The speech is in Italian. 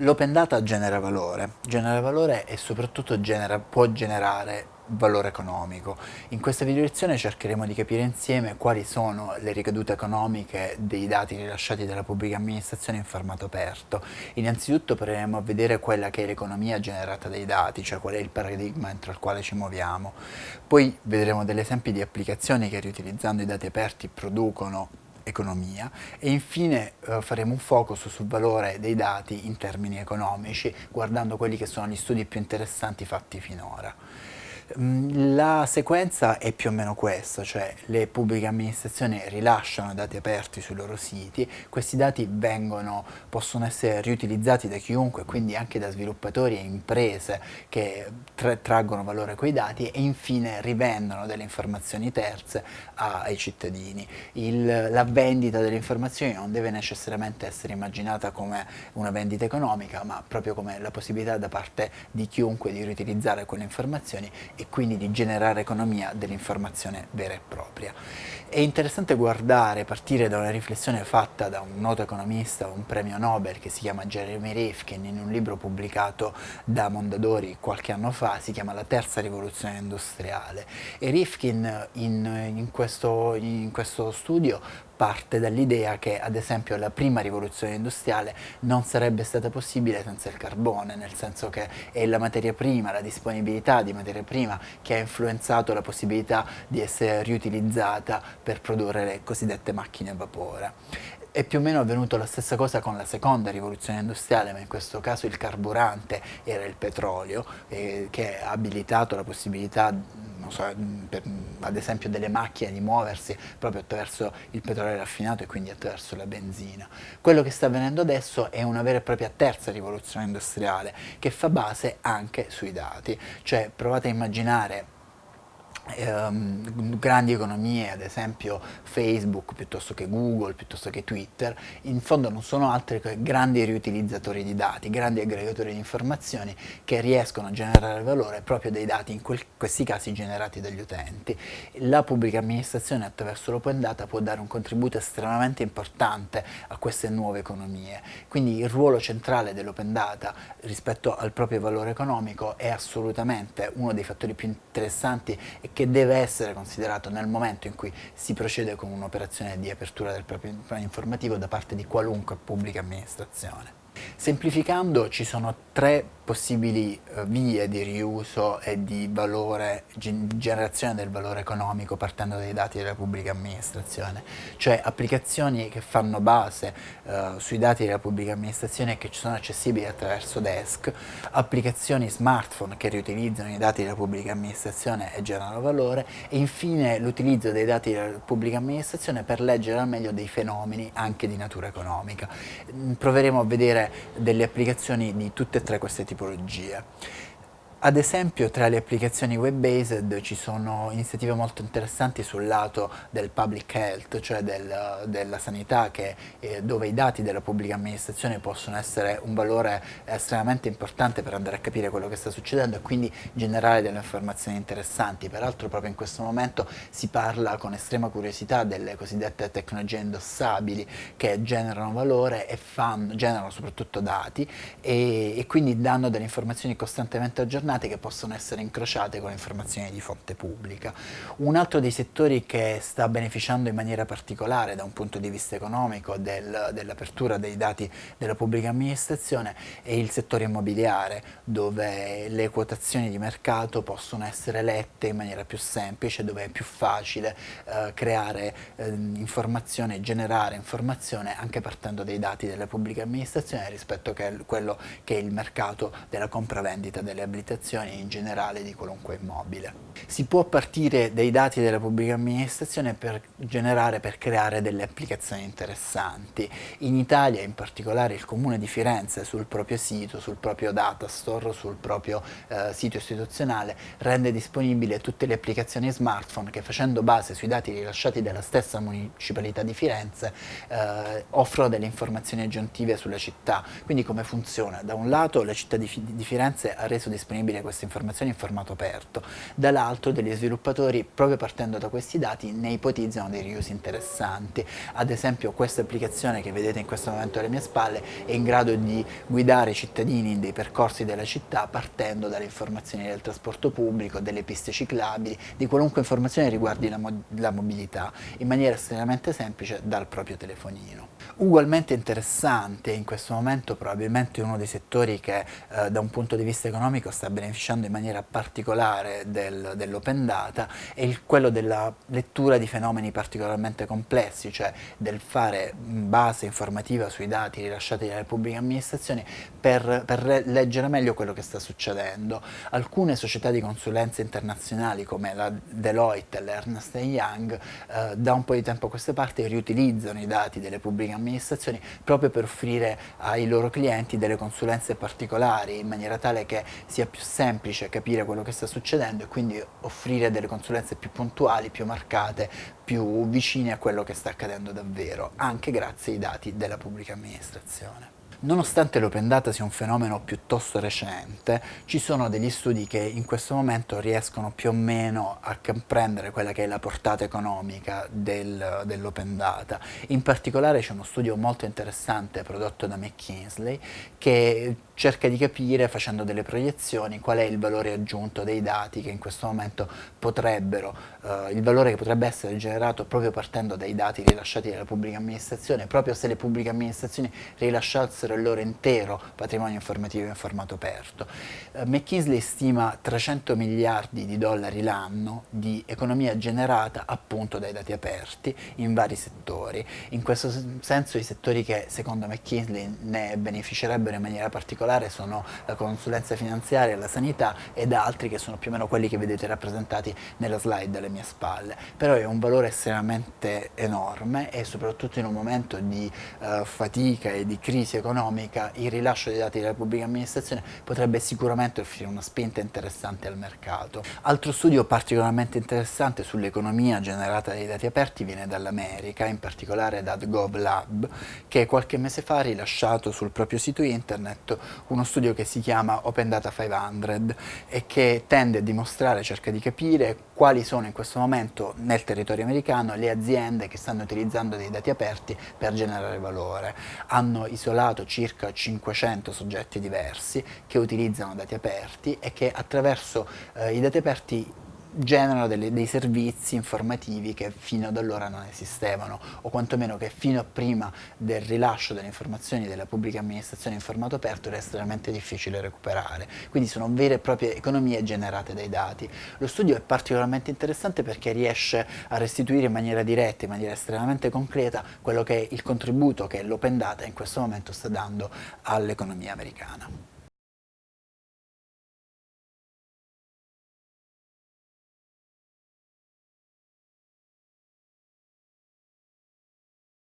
L'open data genera valore, genera valore e soprattutto genera, può generare valore economico. In questa video lezione cercheremo di capire insieme quali sono le ricadute economiche dei dati rilasciati dalla pubblica amministrazione in formato aperto. Innanzitutto proveremo a vedere quella che è l'economia generata dai dati, cioè qual è il paradigma entro il quale ci muoviamo. Poi vedremo degli esempi di applicazioni che riutilizzando i dati aperti producono economia e infine eh, faremo un focus sul valore dei dati in termini economici guardando quelli che sono gli studi più interessanti fatti finora. Mm, la sequenza è più o meno questa, cioè le pubbliche amministrazioni rilasciano dati aperti sui loro siti, questi dati vengono, possono essere riutilizzati da chiunque, quindi anche da sviluppatori e imprese che tra traggono valore quei dati e infine rivendono delle informazioni terze ai cittadini. Il, la vendita delle informazioni non deve necessariamente essere immaginata come una vendita economica, ma proprio come la possibilità da parte di chiunque di riutilizzare quelle informazioni e quindi di generare economia dell'informazione vera e propria. È interessante guardare, partire da una riflessione fatta da un noto economista, un premio Nobel che si chiama Jeremy Rifkin in un libro pubblicato da Mondadori qualche anno fa, si chiama La terza rivoluzione industriale e Rifkin in, in, questo, in questo studio parte dall'idea che ad esempio la prima rivoluzione industriale non sarebbe stata possibile senza il carbone, nel senso che è la materia prima, la disponibilità di materia prima che ha influenzato la possibilità di essere riutilizzata per produrre le cosiddette macchine a vapore. È più o meno avvenuto la stessa cosa con la seconda rivoluzione industriale, ma in questo caso il carburante era il petrolio, eh, che ha abilitato la possibilità so, per, ad esempio delle macchine di muoversi proprio attraverso il petrolio raffinato e quindi attraverso la benzina. Quello che sta avvenendo adesso è una vera e propria terza rivoluzione industriale che fa base anche sui dati, cioè provate a immaginare ehm, grandi economie, ad esempio Facebook piuttosto che Google, piuttosto che Twitter, in fondo non sono altri che grandi riutilizzatori di dati, grandi aggregatori di informazioni che riescono a generare valore proprio dai dati, in questi casi generati dagli utenti. La pubblica amministrazione attraverso l'open data può dare un contributo estremamente importante a queste nuove economie, quindi il ruolo centrale dell'open data rispetto al proprio valore economico è assolutamente uno dei fattori più interessanti e che deve essere considerato nel momento in cui si procede con un'operazione di apertura del proprio informativo da parte di qualunque pubblica amministrazione. Semplificando ci sono tre possibili uh, vie di riuso e di valore, generazione del valore economico partendo dai dati della pubblica amministrazione, cioè applicazioni che fanno base uh, sui dati della pubblica amministrazione e che ci sono accessibili attraverso desk, applicazioni smartphone che riutilizzano i dati della pubblica amministrazione e generano valore. E infine l'utilizzo dei dati della pubblica amministrazione per leggere al meglio dei fenomeni anche di natura economica. Proveremo a vedere delle applicazioni di tutte e tre queste tipologie. Ad esempio tra le applicazioni web-based ci sono iniziative molto interessanti sul lato del public health, cioè del, della sanità, che, eh, dove i dati della pubblica amministrazione possono essere un valore estremamente importante per andare a capire quello che sta succedendo e quindi generare delle informazioni interessanti. Peraltro proprio in questo momento si parla con estrema curiosità delle cosiddette tecnologie indossabili che generano valore e fanno, generano soprattutto dati e, e quindi danno delle informazioni costantemente aggiornate aggiornate che possono essere incrociate con informazioni di fonte pubblica. Un altro dei settori che sta beneficiando in maniera particolare da un punto di vista economico del, dell'apertura dei dati della pubblica amministrazione è il settore immobiliare dove le quotazioni di mercato possono essere lette in maniera più semplice, dove è più facile eh, creare eh, informazione, generare informazione anche partendo dai dati della pubblica amministrazione rispetto a quello che è il mercato della compravendita delle abitazioni amministrazioni in generale di qualunque immobile. Si può partire dai dati della pubblica amministrazione per generare, per creare delle applicazioni interessanti. In Italia in particolare il Comune di Firenze sul proprio sito, sul proprio datastore, sul proprio eh, sito istituzionale rende disponibili tutte le applicazioni smartphone che facendo base sui dati rilasciati dalla stessa municipalità di Firenze eh, offrono delle informazioni aggiuntive sulla città. Quindi come funziona? Da un lato la città di Firenze ha reso disponibile disponibili queste informazioni in formato aperto, dall'altro degli sviluppatori proprio partendo da questi dati ne ipotizzano dei riusi interessanti. Ad esempio questa applicazione che vedete in questo momento alle mie spalle è in grado di guidare i cittadini in dei percorsi della città partendo dalle informazioni del trasporto pubblico, delle piste ciclabili, di qualunque informazione riguardi la, mo la mobilità, in maniera estremamente semplice dal proprio telefonino. Ugualmente interessante in questo momento probabilmente uno dei settori che eh, da un punto di vista economico sta beneficiando in maniera particolare del, dell'open data è il, quello della lettura di fenomeni particolarmente complessi, cioè del fare base informativa sui dati rilasciati dalle pubbliche amministrazioni per, per leggere meglio quello che sta succedendo. Alcune società di consulenza internazionali come la Deloitte e l'Ernst Young eh, da un po' di tempo a questa parte riutilizzano i dati delle pubbliche amministrazioni proprio per offrire ai loro clienti delle consulenze particolari in maniera tale che sia più semplice capire quello che sta succedendo e quindi offrire delle consulenze più puntuali, più marcate, più vicine a quello che sta accadendo davvero, anche grazie ai dati della pubblica amministrazione. Nonostante l'open data sia un fenomeno piuttosto recente, ci sono degli studi che in questo momento riescono più o meno a comprendere quella che è la portata economica del, dell'open data. In particolare c'è uno studio molto interessante prodotto da McKinsey che cerca di capire, facendo delle proiezioni, qual è il valore aggiunto dei dati che in questo momento potrebbero, eh, il valore che potrebbe essere generato proprio partendo dai dati rilasciati dalla pubblica amministrazione, proprio se le pubbliche amministrazioni rilasciassero il loro intero patrimonio informativo in formato aperto. Eh, McKinsey stima 300 miliardi di dollari l'anno di economia generata appunto dai dati aperti in vari settori. In questo senso i settori che secondo McKinsey ne beneficerebbero in maniera particolare sono la consulenza finanziaria la sanità ed altri che sono più o meno quelli che vedete rappresentati nella slide alle mie spalle. Però è un valore estremamente enorme e soprattutto in un momento di uh, fatica e di crisi economica il rilascio dei dati della pubblica amministrazione potrebbe sicuramente offrire una spinta interessante al mercato. Altro studio particolarmente interessante sull'economia generata dai dati aperti viene dall'America, in particolare da GovLab, che qualche mese fa ha rilasciato sul proprio sito internet uno studio che si chiama Open Data 500 e che tende a dimostrare, cerca di capire quali sono in questo momento nel territorio americano le aziende che stanno utilizzando dei dati aperti per generare valore. Hanno isolato circa 500 soggetti diversi che utilizzano dati aperti e che attraverso eh, i dati aperti generano delle, dei servizi informativi che fino ad allora non esistevano o quantomeno che fino a prima del rilascio delle informazioni della pubblica amministrazione in formato aperto era estremamente difficile recuperare. Quindi sono vere e proprie economie generate dai dati. Lo studio è particolarmente interessante perché riesce a restituire in maniera diretta, in maniera estremamente concreta, quello che è il contributo che l'open data in questo momento sta dando all'economia americana.